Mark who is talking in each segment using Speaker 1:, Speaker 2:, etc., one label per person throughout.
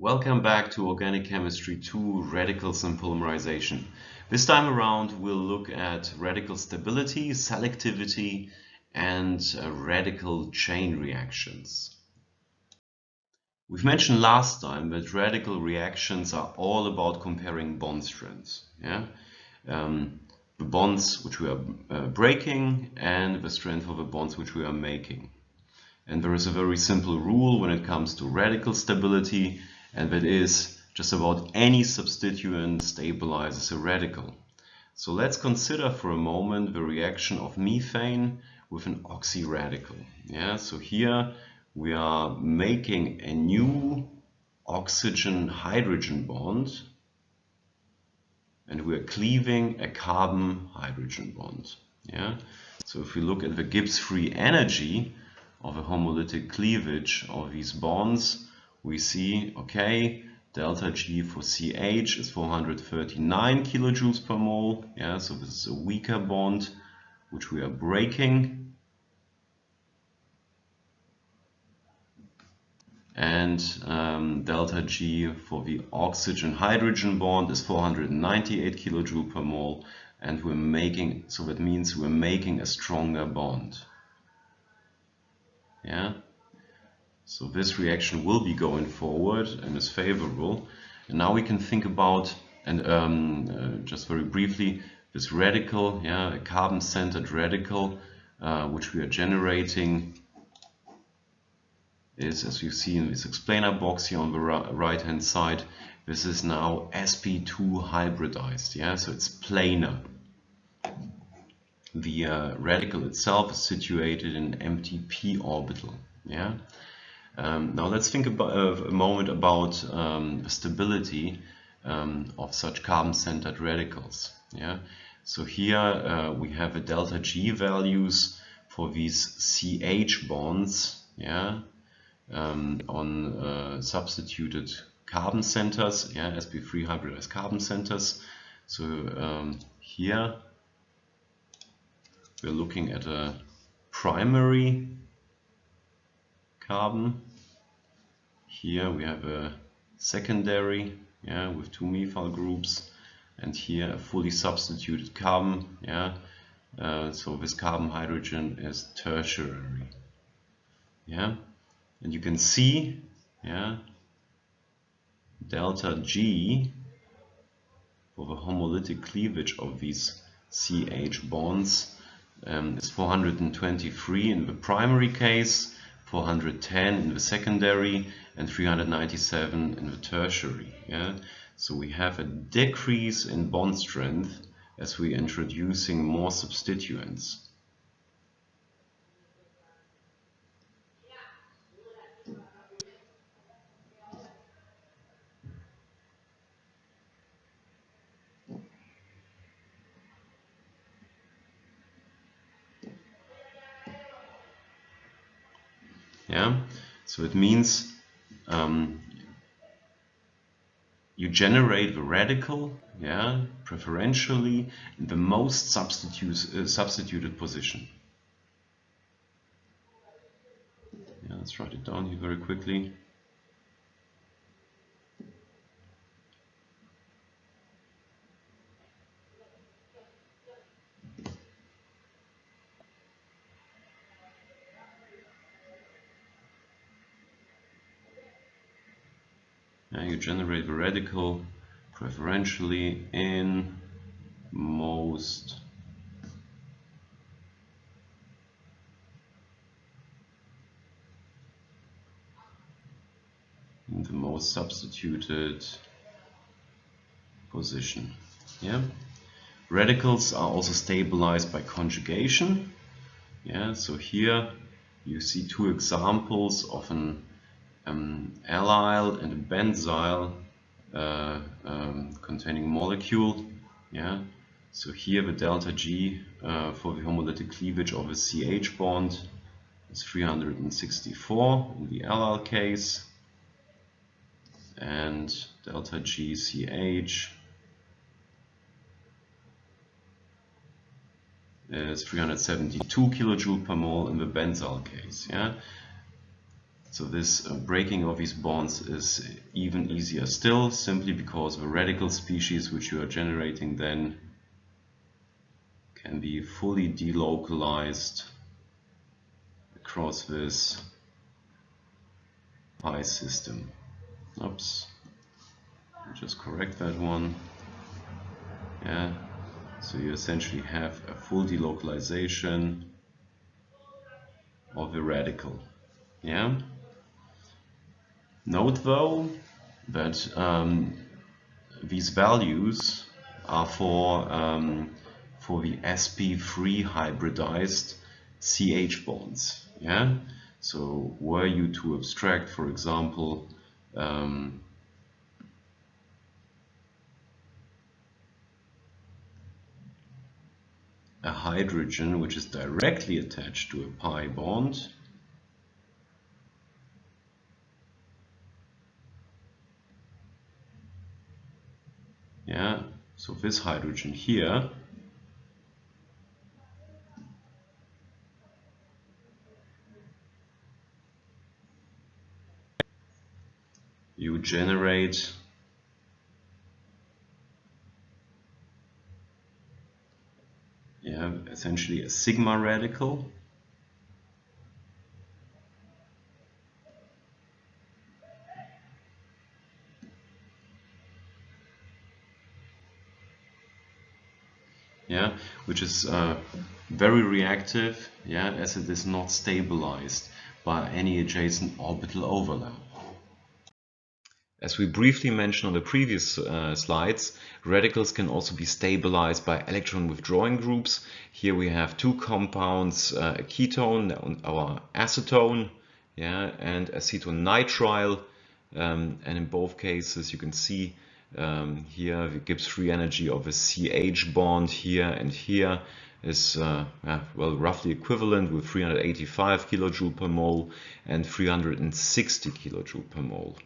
Speaker 1: Welcome back to Organic Chemistry 2 Radicals and Polymerization. This time around we'll look at radical stability, selectivity and uh, radical chain reactions. We've mentioned last time that radical reactions are all about comparing bond strengths. Yeah? Um, the bonds which we are uh, breaking and the strength of the bonds which we are making. And there is a very simple rule when it comes to radical stability and that is just about any substituent stabilizes a radical. So let's consider for a moment the reaction of methane with an oxyradical. Yeah, so here we are making a new oxygen-hydrogen bond and we are cleaving a carbon-hydrogen bond. Yeah, so if we look at the Gibbs free energy of a homolytic cleavage of these bonds, we see, okay, delta G for CH is 439 kilojoules per mole. Yeah, so this is a weaker bond which we are breaking. And um, delta G for the oxygen-hydrogen bond is 498 kilojoule per mole. And we're making, so that means we're making a stronger bond. Yeah. So this reaction will be going forward and is favorable. And now we can think about, and um, uh, just very briefly, this radical, yeah, a carbon-centered radical, uh, which we are generating is, as you see in this explainer box here on the right hand side, this is now sp2 hybridized, yeah, so it's planar. The uh, radical itself is situated in an empty p orbital, yeah. Um, now let's think about, uh, a moment about um, the stability um, of such carbon-centered radicals. Yeah. So here uh, we have a delta G values for these CH bonds. Yeah. Um, on uh, substituted carbon centers. Yeah, sp3 hybridized carbon centers. So um, here we're looking at a primary carbon. Here we have a secondary yeah, with two methyl groups and here a fully substituted carbon. Yeah, uh, so this carbon hydrogen is tertiary. Yeah, and you can see yeah, delta G for the homolytic cleavage of these CH bonds um, is 423 in the primary case 410 in the secondary and 397 in the tertiary. Yeah? So we have a decrease in bond strength as we're introducing more substituents. Yeah, so it means um, you generate the radical, yeah, preferentially in the most substitute, uh, substituted position. Yeah, let's write it down here very quickly. You generate the radical preferentially in most in the most substituted position. Yeah. Radicals are also stabilized by conjugation. Yeah, so here you see two examples of an um, allyl and a benzyl uh, um, containing molecule. Yeah. So here the delta G uh, for the homolytic cleavage of a CH bond is 364 in the allyl case and delta GCH is 372 kilojoule per mole in the benzyl case. Yeah, So this uh, breaking of these bonds is even easier still, simply because the radical species which you are generating then can be fully delocalized across this pi system. Oops, just correct that one. Yeah, so you essentially have a full delocalization of the radical. Yeah. Note though that um, these values are for um, for the sp3 hybridized CH bonds. Yeah. So were you to abstract, for example, um, a hydrogen which is directly attached to a pi bond yeah so this hydrogen here you generate yeah, essentially a sigma radical. Yeah, which is uh, very reactive, yeah, as it is not stabilized by any adjacent orbital overlap. As we briefly mentioned on the previous uh, slides, radicals can also be stabilized by electron withdrawing groups. Here we have two compounds, uh, a ketone, our acetone, yeah, and acetonitrile. Um, and in both cases, you can see um, here the Gibbs free energy of a CH bond here and here is uh, well roughly equivalent with 385 kilojoule per mole and 360 kilojoule per mole.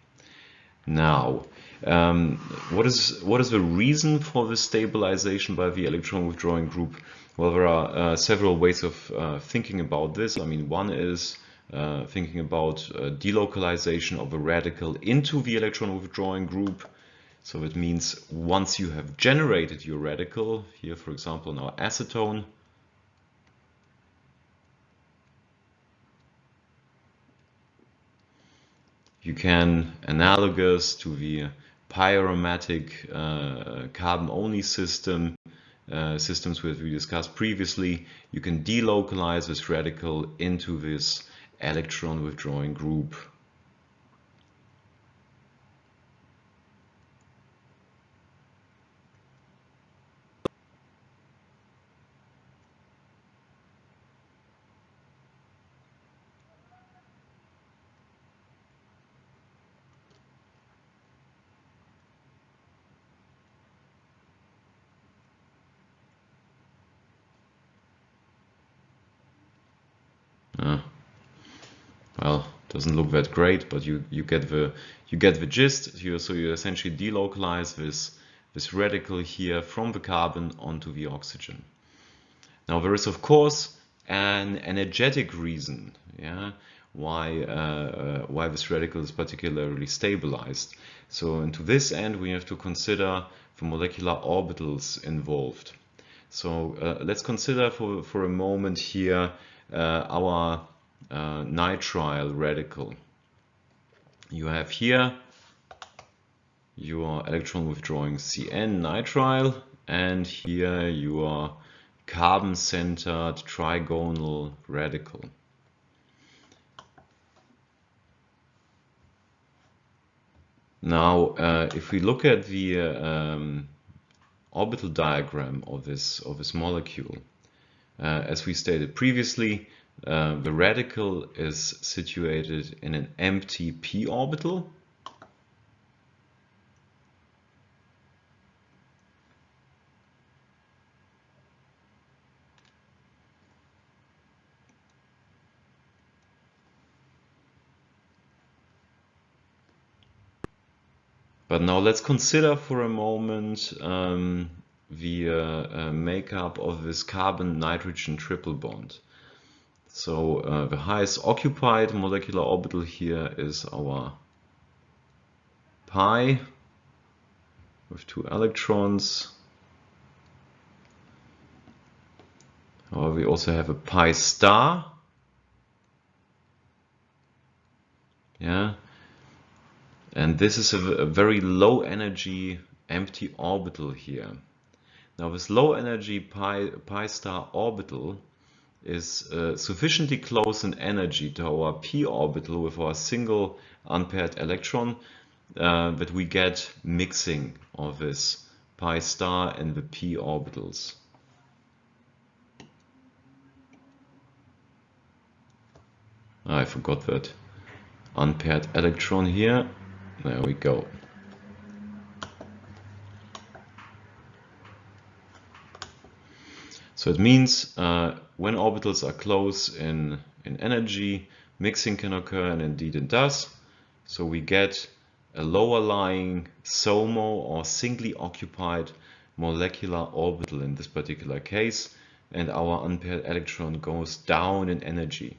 Speaker 1: Now, um, what is what is the reason for this stabilization by the electron withdrawing group? Well, there are uh, several ways of uh, thinking about this. I mean, one is uh, thinking about uh, delocalization of a radical into the electron withdrawing group. So it means once you have generated your radical, here for example now acetone, you can, analogous to the pi-aromatic uh, carbon-only system, uh, systems which we discussed previously, you can delocalize this radical into this electron withdrawing group. well doesn't look that great but you you get the you get the gist. You, so you essentially delocalize this this radical here from the carbon onto the oxygen. Now there is of course an energetic reason yeah why uh, why this radical is particularly stabilized. So and to this end we have to consider the molecular orbitals involved. So uh, let's consider for for a moment here uh, our uh, nitrile radical. You have here your electron withdrawing CN nitrile and here your carbon-centered trigonal radical. Now, uh, if we look at the uh, um, orbital diagram of this of this molecule, uh, as we stated previously, uh, the radical is situated in an empty p orbital. But now let's consider for a moment um, the uh, uh, makeup of this carbon-nitrogen triple bond. So uh, the highest occupied molecular orbital here is our pi with two electrons. However, we also have a pi star. Yeah. And this is a, a very low energy empty orbital here. Now this low energy pi, pi star orbital is uh, sufficiently close in energy to our p orbital with our single unpaired electron uh, that we get mixing of this pi star and the p orbitals. I forgot that unpaired electron here. There we go. So it means uh, when orbitals are close in, in energy, mixing can occur, and indeed it does. So we get a lower lying SOMO or singly occupied molecular orbital in this particular case, and our unpaired electron goes down in energy.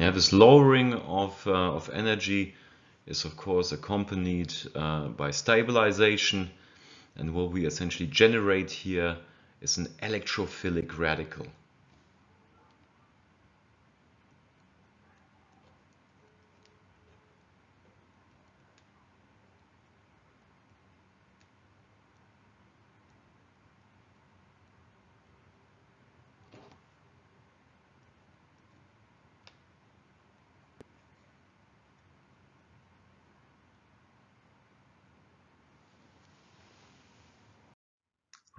Speaker 1: Yeah, this lowering of, uh, of energy is of course accompanied uh, by stabilization and what we essentially generate here is an electrophilic radical.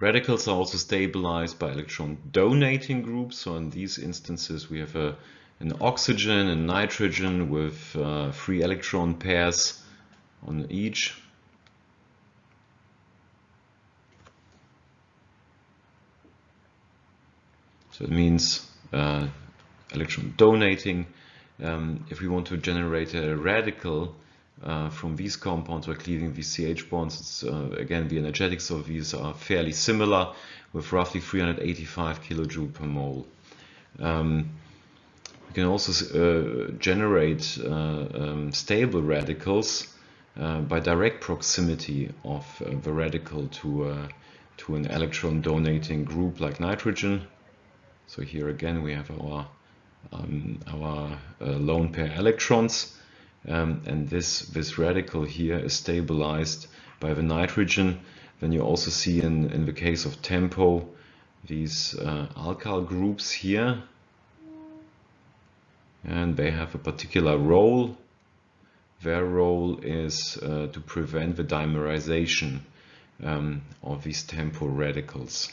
Speaker 1: Radicals are also stabilized by electron donating groups. So in these instances, we have a, an oxygen and nitrogen with uh, free electron pairs on each. So it means uh, electron donating. Um, if we want to generate a radical, uh, from these compounds by cleaving these CH bonds. It's, uh, again, the energetics of these are fairly similar with roughly 385 kilojoule per mole. Um, we can also uh, generate uh, um, stable radicals uh, by direct proximity of uh, the radical to, to an electron donating group like nitrogen. So here again we have our, um, our lone pair electrons um, and this, this radical here is stabilized by the nitrogen. Then you also see in, in the case of TEMPO these uh, alkyl groups here and they have a particular role. Their role is uh, to prevent the dimerization um, of these TEMPO radicals.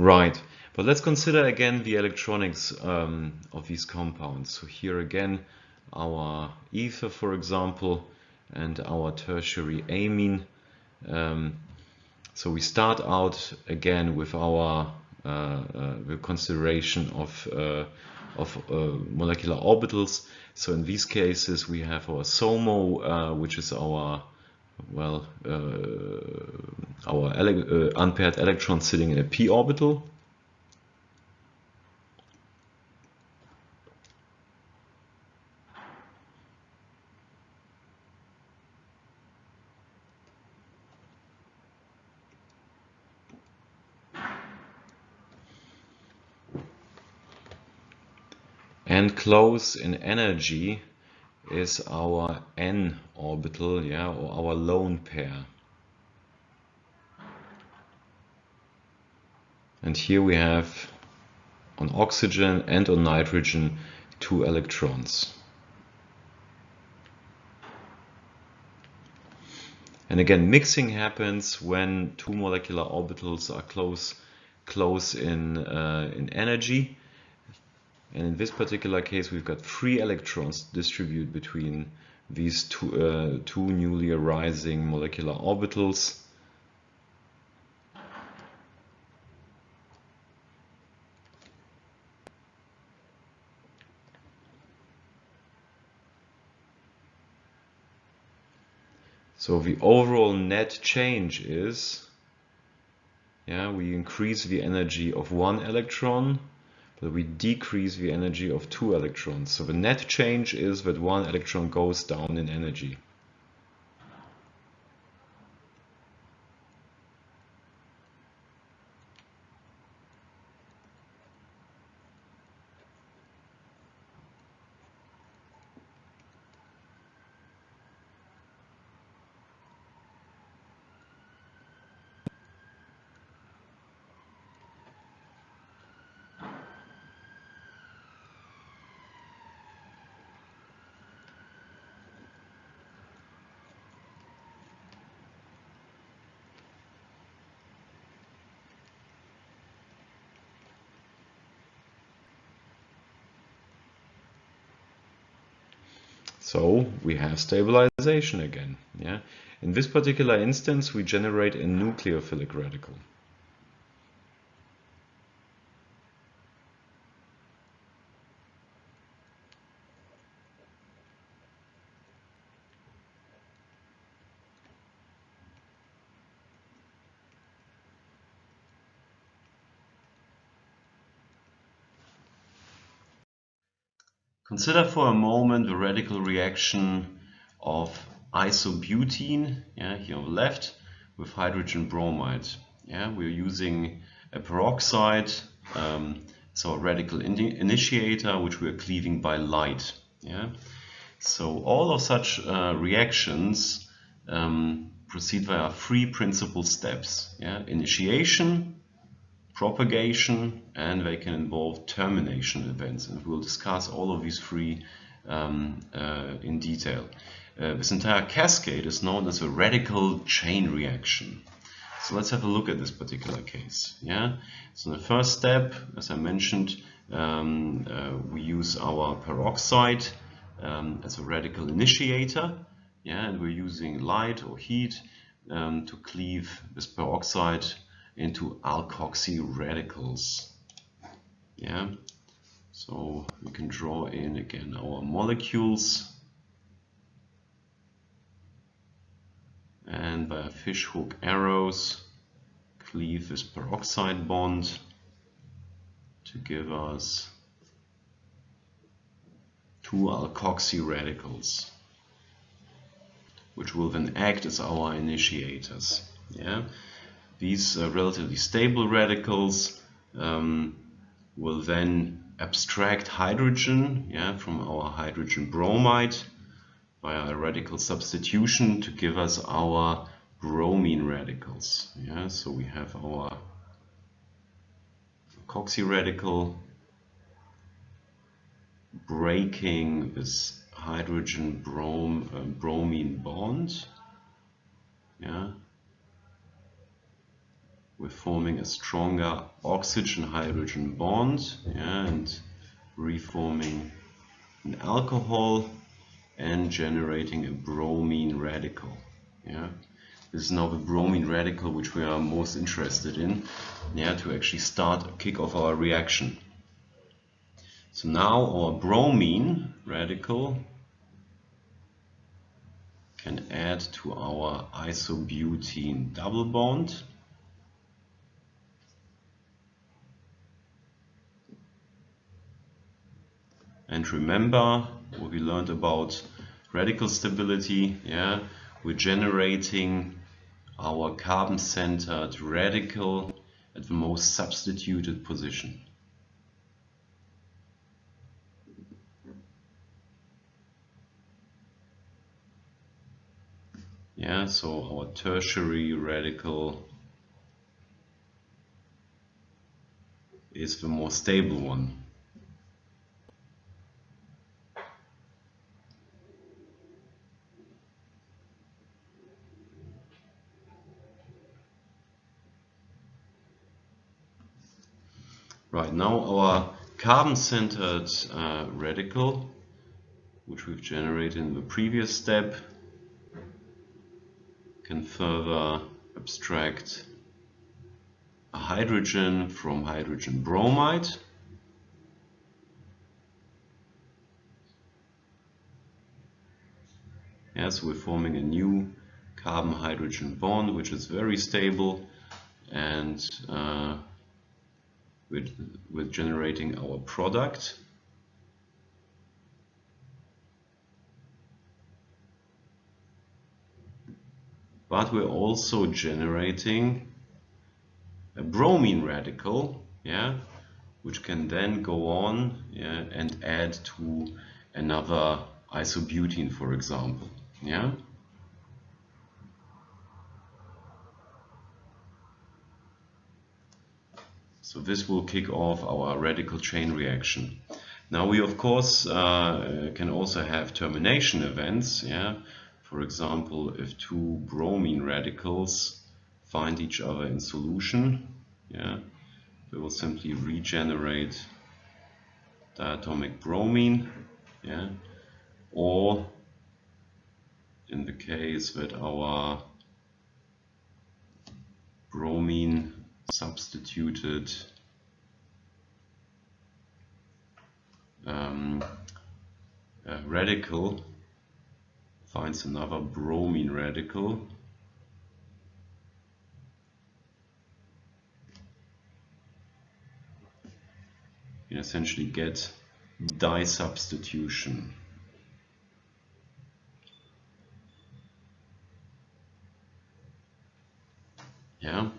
Speaker 1: Right, but let's consider again the electronics um, of these compounds. So here again, our ether, for example, and our tertiary amine. Um, so we start out again with our uh, uh, consideration of uh, of uh, molecular orbitals. So in these cases, we have our SOMO, uh, which is our well, uh, our ele uh, unpaired electron sitting in a p orbital. and close in energy is our n orbital, yeah, or our lone pair. And here we have on oxygen and on nitrogen two electrons. And again, mixing happens when two molecular orbitals are close, close in, uh, in energy. And in this particular case, we've got three electrons distributed between these two, uh, two newly arising molecular orbitals. So the overall net change is, yeah, we increase the energy of one electron, but we decrease the energy of two electrons. So the net change is that one electron goes down in energy. So we have stabilization again. Yeah. In this particular instance, we generate a nucleophilic radical. Consider for a moment the radical reaction of isobutene, yeah, here on the left, with hydrogen bromide. Yeah, we're using a peroxide, um, so a radical in initiator, which we're cleaving by light. Yeah, so all of such uh, reactions um, proceed via three principal steps. Yeah, initiation, propagation and they can involve termination events and we'll discuss all of these three um, uh, in detail. Uh, this entire cascade is known as a radical chain reaction. So let's have a look at this particular case. Yeah. So the first step, as I mentioned, um, uh, we use our peroxide um, as a radical initiator. Yeah, and we're using light or heat um, to cleave this peroxide into alkoxy radicals. Yeah, so we can draw in again our molecules and by fishhook arrows cleave this peroxide bond to give us two alkoxy radicals which will then act as our initiators. Yeah, these uh, relatively stable radicals um, will then abstract hydrogen yeah, from our hydrogen bromide via a radical substitution to give us our bromine radicals. Yeah, so we have our carboxy radical breaking this hydrogen brom uh, bromine bond. Yeah, we're forming a stronger oxygen-hydrogen bond and reforming an alcohol and generating a bromine radical. Yeah. This is now the bromine radical which we are most interested in yeah, to actually start a kick off our reaction. So now our bromine radical can add to our isobutene double bond and remember what we learned about radical stability yeah? We're generating our carbon centered radical at the most substituted position. Yeah so our tertiary radical is the more stable one. Right, now our carbon-centered uh, radical, which we've generated in the previous step, can further abstract a hydrogen from hydrogen bromide. Yes, we're forming a new carbon-hydrogen bond, which is very stable and uh, with, with generating our product. But we're also generating a bromine radical, yeah, which can then go on yeah, and add to another isobutene, for example. Yeah. So this will kick off our radical chain reaction. Now we of course uh, can also have termination events. Yeah, For example, if two bromine radicals find each other in solution, yeah, they will simply regenerate diatomic bromine. Yeah, or in the case that our bromine substituted um, radical finds another bromine radical. You essentially get disubstitution. Yeah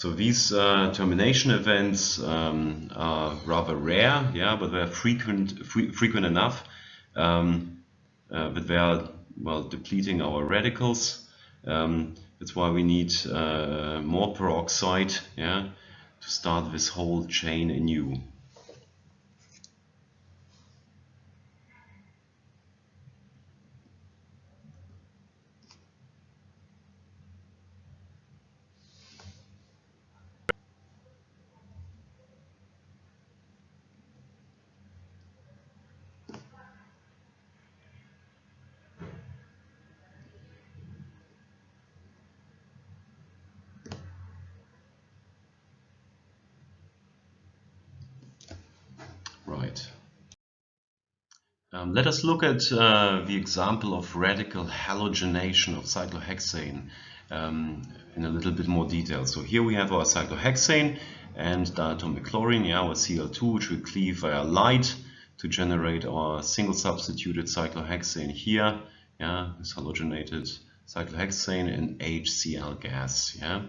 Speaker 1: so these uh, termination events um, are rather rare, yeah, but they're frequent, fre frequent enough um, uh, that they are well depleting our radicals. Um, that's why we need uh, more peroxide, yeah, to start this whole chain anew. Um, let us look at uh, the example of radical halogenation of cyclohexane um, in a little bit more detail. So here we have our cyclohexane and diatomic chlorine, yeah, our Cl2, which we cleave via light to generate our single substituted cyclohexane here, yeah, this halogenated cyclohexane and HCl gas, yeah.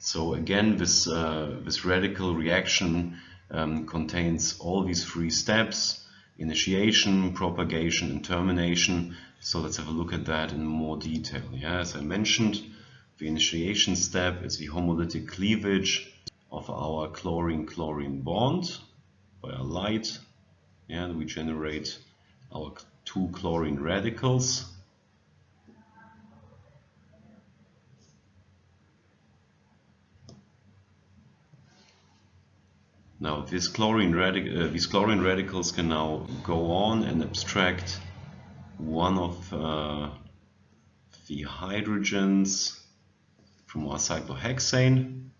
Speaker 1: So again, this uh, this radical reaction um, contains all these three steps initiation, propagation, and termination. So let's have a look at that in more detail. Yeah, as I mentioned, the initiation step is the homolytic cleavage of our chlorine-chlorine bond by a light. Yeah, and we generate our two chlorine radicals. Now this chlorine uh, these chlorine radicals can now go on and abstract one of uh, the hydrogens from our cyclohexane.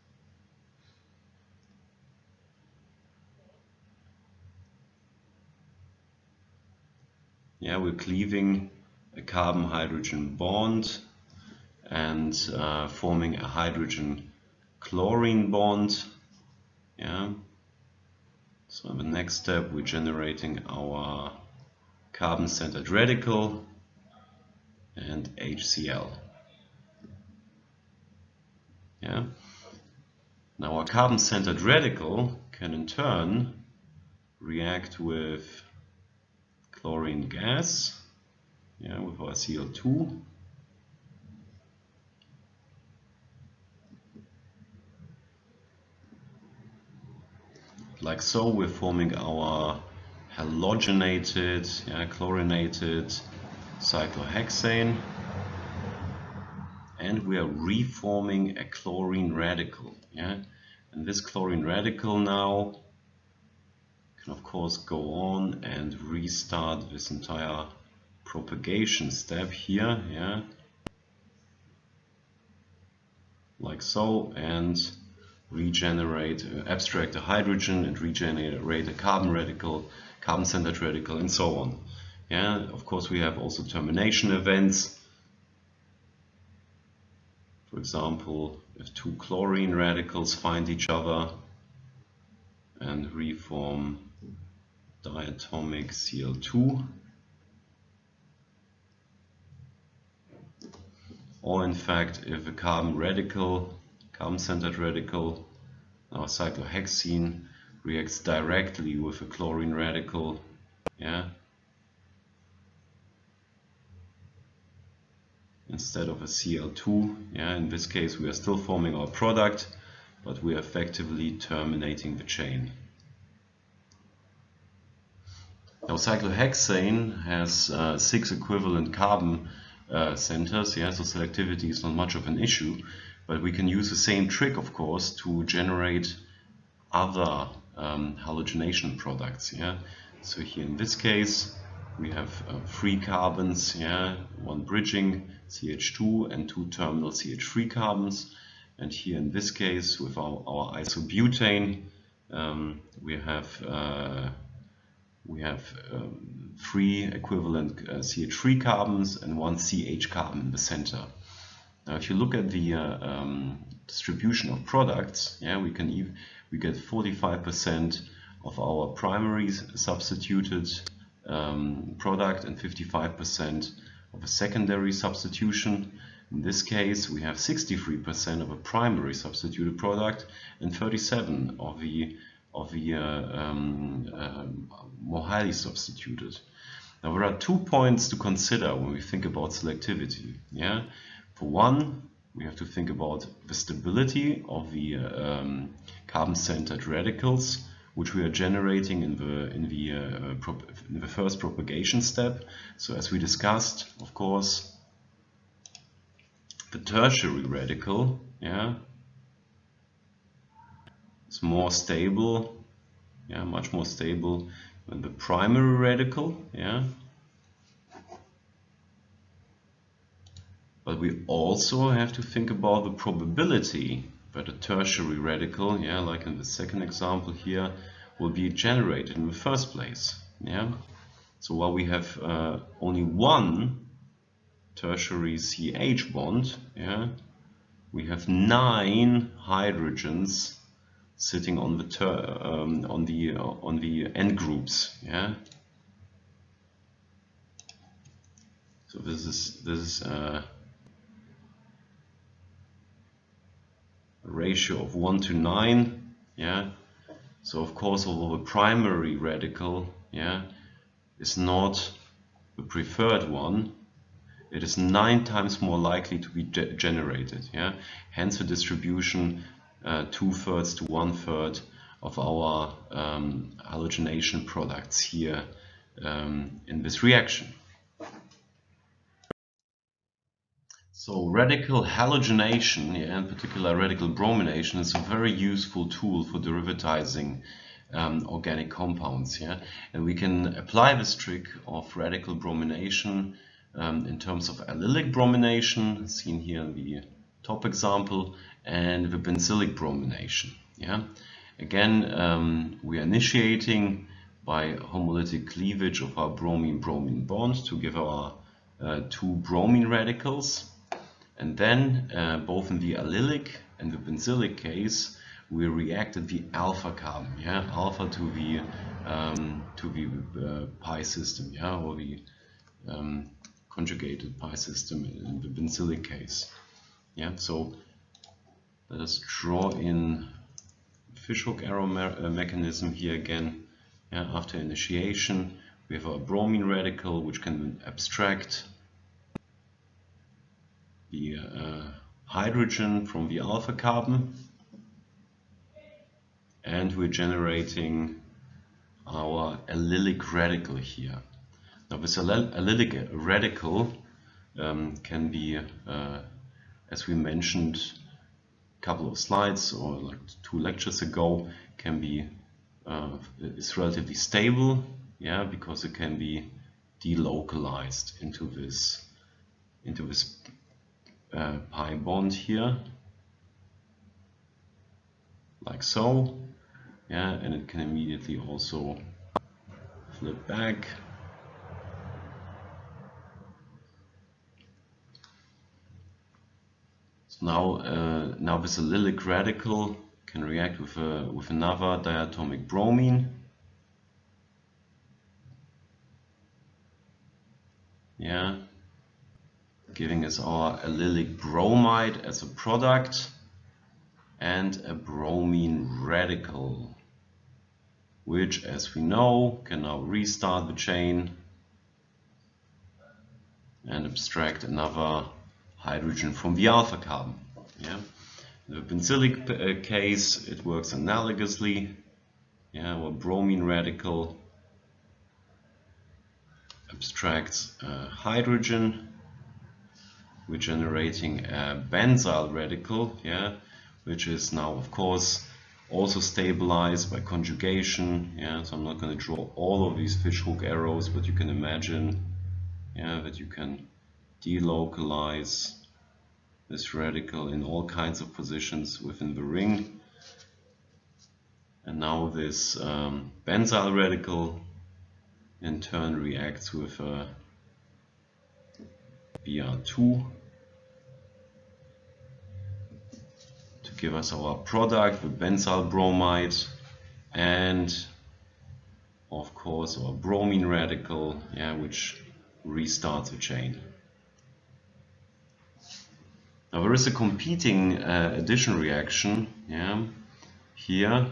Speaker 1: Yeah, we're cleaving a carbon-hydrogen bond and uh, forming a hydrogen chlorine bond. Yeah. So in the next step, we're generating our carbon-centered radical and HCl. Yeah. Now our carbon-centered radical can in turn react with chlorine gas, yeah, with our Cl2. Like so, we're forming our halogenated, yeah, chlorinated cyclohexane. And we are reforming a chlorine radical yeah? And this chlorine radical now can of course go on and restart this entire propagation step here yeah? Like so and regenerate uh, abstract a hydrogen and regenerate a carbon radical carbon centered radical and so on. Yeah of course we have also termination events. For example, if two chlorine radicals find each other and reform diatomic Cl2, or in fact if a carbon radical, carbon-centered radical, our cyclohexane reacts directly with a chlorine radical, yeah, instead of a Cl2. Yeah, in this case we are still forming our product, but we are effectively terminating the chain. Now cyclohexane has uh, six equivalent carbon uh, centers, yeah, so selectivity is not much of an issue, but we can use the same trick, of course, to generate other um, halogenation products. Yeah, so here in this case, we have uh, three carbons, yeah, one bridging CH2 and two terminal CH3 carbons. And here in this case, with our, our isobutane, um, we have uh, we have um, three equivalent uh, CH3 carbons and one CH carbon in the center. Now, if you look at the uh, um, distribution of products, yeah, we can even we get 45% of our primary substituted um, product and 55% of a secondary substitution. In this case, we have 63% of a primary substituted product and 37 of the of the uh, um, um, more highly substituted. Now there are two points to consider when we think about selectivity. Yeah, for one, we have to think about the stability of the uh, um, carbon-centered radicals which we are generating in the in the uh, in the first propagation step. So as we discussed, of course, the tertiary radical, yeah, is more stable, yeah, much more stable than the primary radical, yeah. But we also have to think about the probability that a tertiary radical, yeah, like in the second example here, will be generated in the first place. Yeah. So while we have uh, only one tertiary CH bond, yeah, we have nine hydrogens sitting on the um, on the uh, on the end groups. Yeah. So this is this is uh, ratio of 1 to 9 yeah? So of course although the primary radical yeah is not the preferred one it is nine times more likely to be ge generated yeah? Hence the distribution uh, two-thirds to one-third of our um, halogenation products here um, in this reaction So radical halogenation, yeah, in particular radical bromination, is a very useful tool for derivatizing um, organic compounds. Yeah? And we can apply this trick of radical bromination um, in terms of allylic bromination, seen here in the top example, and the benzylic bromination. Yeah? Again, um, we are initiating by homolytic cleavage of our bromine-bromine bond to give our uh, two bromine radicals and then, uh, both in the allylic and the benzylic case, we reacted the alpha carbon, yeah, alpha to the um, to the uh, pi system, yeah, or the um, conjugated pi system in the benzylic case, yeah. So let us draw in fishhook arrow me uh, mechanism here again. Yeah, after initiation, we have a bromine radical which can abstract the uh, hydrogen from the alpha carbon and we're generating our allylic radical here. Now this allylic radical um, can be, uh, as we mentioned a couple of slides or like two lectures ago, can be uh, is relatively stable, yeah, because it can be delocalized into this into this uh, pi bond here, like so, yeah, and it can immediately also flip back. So now, uh, now this allylic radical can react with a, with another diatomic bromine. Yeah, giving us our allylic bromide as a product and a bromine radical which as we know can now restart the chain and abstract another hydrogen from the alpha carbon. Yeah. The benzylic uh, case it works analogously. Yeah, well, bromine radical abstracts uh, hydrogen we're generating a benzyl radical, yeah, which is now of course also stabilized by conjugation. Yeah, so I'm not going to draw all of these fishhook arrows, but you can imagine yeah, that you can delocalize this radical in all kinds of positions within the ring. And now this um, benzyl radical in turn reacts with a Br2 to give us our product, the benzyl bromide and of course our bromine radical, yeah, which restarts the chain. Now there is a competing uh, addition reaction yeah, here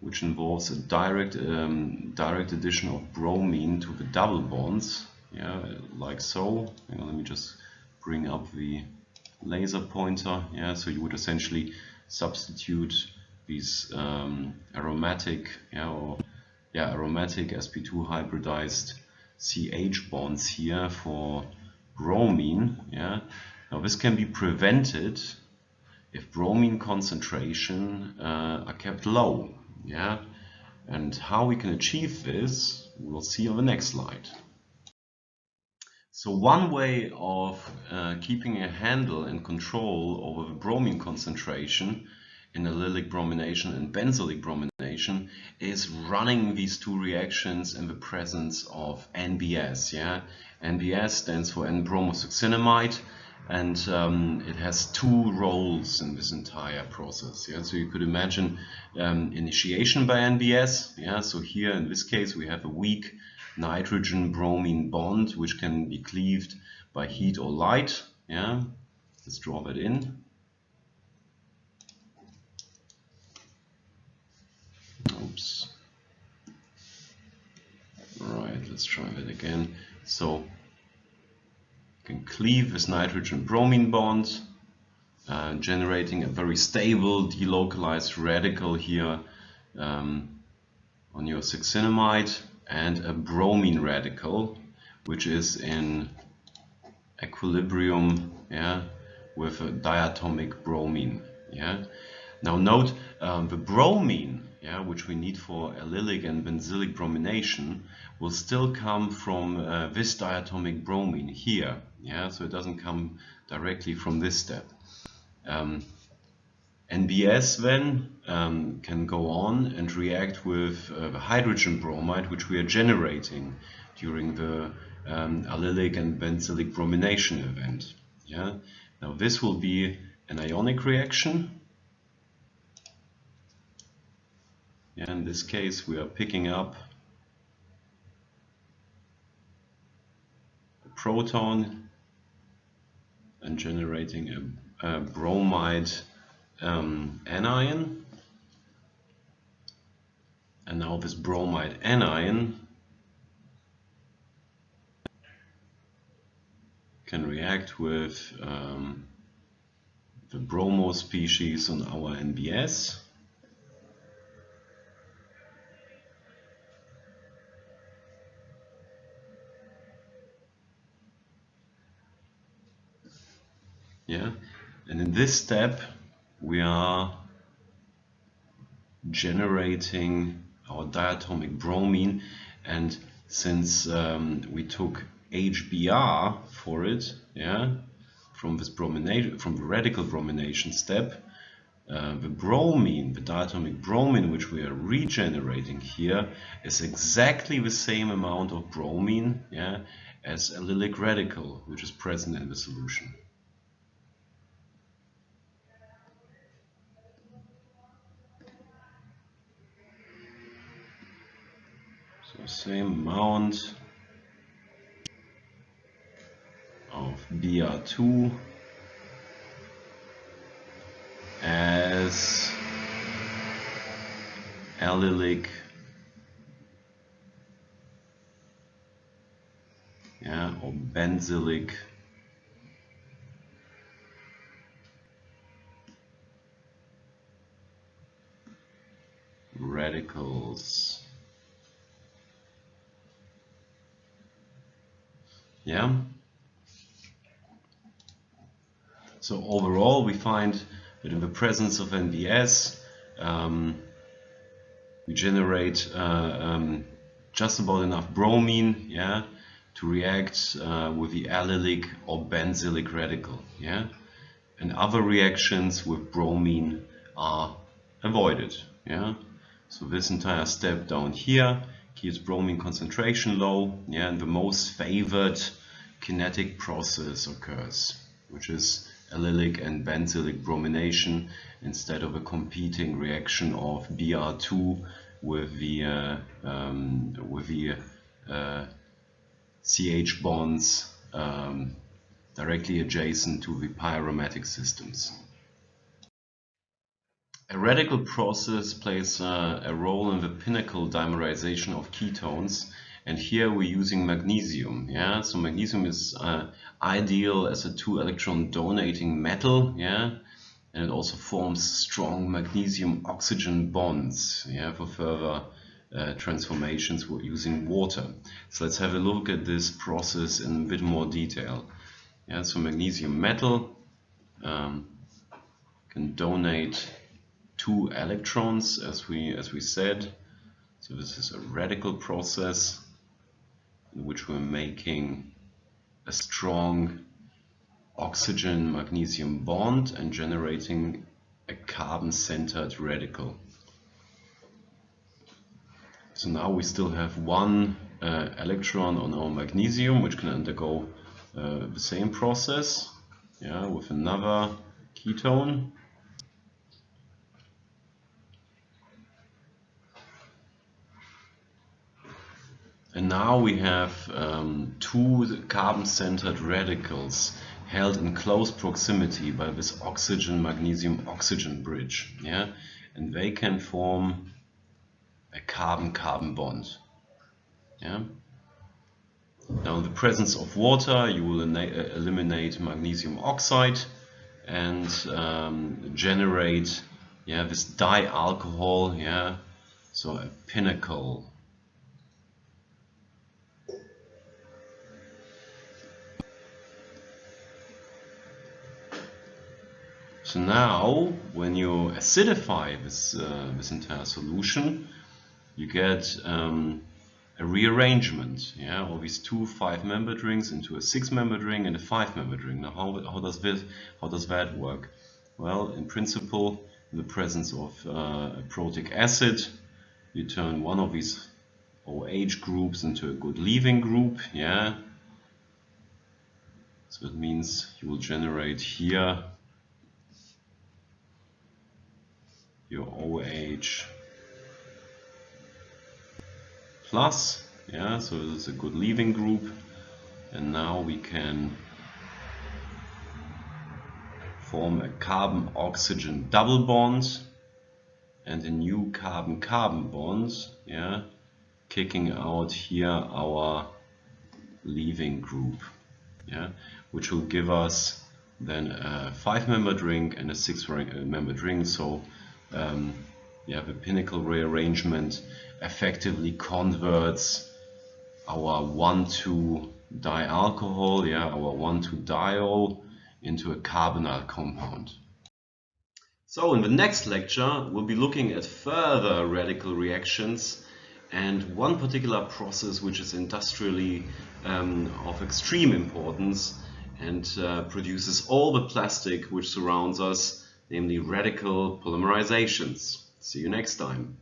Speaker 1: which involves a direct um, direct addition of bromine to the double bonds yeah, like so. Let me just bring up the laser pointer. Yeah, so you would essentially substitute these um, aromatic, yeah, or yeah, aromatic sp2 hybridized CH bonds here for bromine. Yeah, now this can be prevented if bromine concentration uh, are kept low. Yeah, and how we can achieve this, we'll see on the next slide. So one way of uh, keeping a handle and control over the bromine concentration in allylic bromination and benzylic bromination is running these two reactions in the presence of NBS. Yeah, NBS stands for N-bromosuccinimide and um, it has two roles in this entire process. Yeah, so you could imagine um, initiation by NBS. Yeah, so here in this case we have a weak nitrogen bromine bond which can be cleaved by heat or light. Yeah, let's draw that in. Oops. Right, let's try that again. So you can cleave this nitrogen bromine bond, uh, generating a very stable delocalized radical here um, on your succinimide and a bromine radical, which is in equilibrium yeah, with a diatomic bromine. Yeah. Now note um, the bromine, yeah, which we need for allylic and benzylic bromination, will still come from uh, this diatomic bromine here. Yeah, so it doesn't come directly from this step. Um, NBS then um, can go on and react with uh, the hydrogen bromide which we are generating during the um, allylic and benzylic bromination event. Yeah? Now this will be an ionic reaction. Yeah, in this case we are picking up a proton and generating a, a bromide um, anion and now this bromide anion can react with um, the bromo species on our NBS yeah and in this step we are generating our diatomic bromine. And since um, we took HBr for it, yeah, from this bromination, from the radical bromination step, uh, the bromine, the diatomic bromine which we are regenerating here is exactly the same amount of bromine yeah, as allylic radical which is present in the solution. Same amount of Br2 as allylic yeah, or benzylic radicals. Yeah. So overall we find that in the presence of NBS, um, we generate uh, um, just about enough bromine, yeah, to react uh, with the allylic or benzylic radical, yeah. And other reactions with bromine are avoided, yeah. So this entire step down here keeps bromine concentration low, yeah, and the most favored kinetic process occurs, which is allylic and benzylic bromination instead of a competing reaction of Br2 with the uh, um, with the uh, CH bonds um, directly adjacent to the pyromatic systems. A radical process plays uh, a role in the pinacol dimerization of ketones and here we're using magnesium yeah? So magnesium is uh, ideal as a two electron donating metal yeah? And it also forms strong magnesium oxygen bonds yeah for further uh, transformations using water. So let's have a look at this process in a bit more detail. Yeah so magnesium metal um, can donate two electrons as we as we said so this is a radical process in which we're making a strong oxygen magnesium bond and generating a carbon centered radical. So now we still have one uh, electron on our magnesium which can undergo uh, the same process yeah, with another ketone now we have um, two carbon-centered radicals held in close proximity by this oxygen magnesium oxygen bridge yeah? And they can form a carbon carbon bond yeah? Now in the presence of water you will uh, eliminate magnesium oxide and um, generate yeah this dialcohol yeah? So a pinacol So now, when you acidify this, uh, this entire solution, you get um, a rearrangement yeah, of these two five-membered rings into a six-membered ring and a five-membered ring. Now, how, how, does this, how does that work? Well, in principle, in the presence of uh, a protic acid, you turn one of these OH groups into a good leaving group, yeah. So it means you will generate here your OH plus yeah so it's a good leaving group. And now we can form a carbon oxygen double bond and a new carbon carbon bond yeah kicking out here our leaving group yeah which will give us then a five membered ring and a six membered ring so um, yeah, the pinacol rearrangement effectively converts our 1,2 dialcohol, yeah, our 1,2 diol into a carbonyl compound. So in the next lecture, we'll be looking at further radical reactions and one particular process which is industrially um, of extreme importance and uh, produces all the plastic which surrounds us, namely radical polymerizations. See you next time.